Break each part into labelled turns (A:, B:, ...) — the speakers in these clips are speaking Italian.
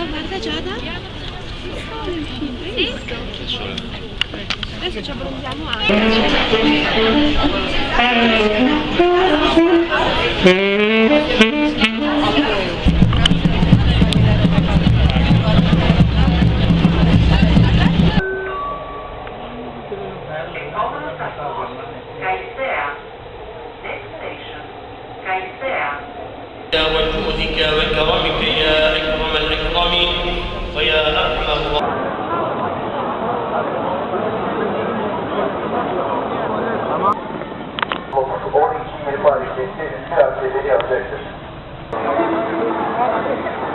A: Giada, guarda Giada. Sì? Adesso ci abbronziamo anche.
B: Kaisea. Kaisea.
C: Siamo al punto di chiave all these human
B: bodies, t h y didn't tell, they didn't have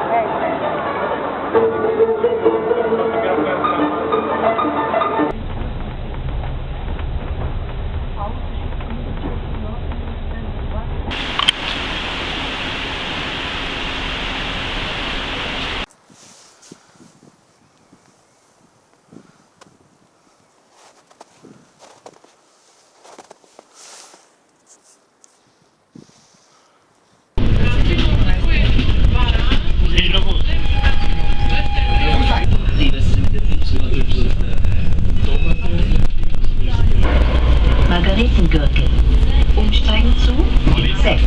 D: Gürtel.
E: Umsteigen zu 6.